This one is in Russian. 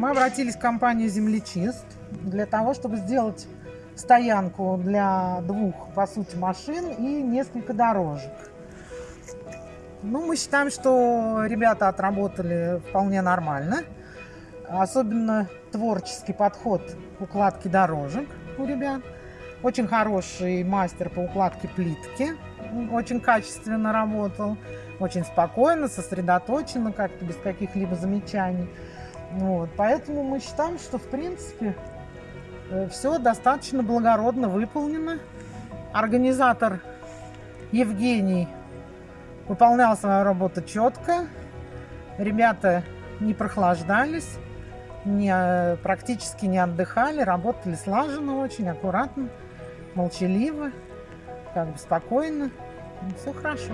Мы обратились в компанию «Землечист» для того, чтобы сделать стоянку для двух, по сути, машин и несколько дорожек. Ну, мы считаем, что ребята отработали вполне нормально. Особенно творческий подход к укладке дорожек у ребят. Очень хороший мастер по укладке плитки. Очень качественно работал. Очень спокойно, сосредоточенно, как-то без каких-либо замечаний. Вот. Поэтому мы считаем, что в принципе э, все достаточно благородно выполнено. Организатор Евгений выполнял свою работу четко. Ребята не прохлаждались, не, э, практически не отдыхали, работали слаженно очень, аккуратно, молчаливо, как бы спокойно. Все хорошо.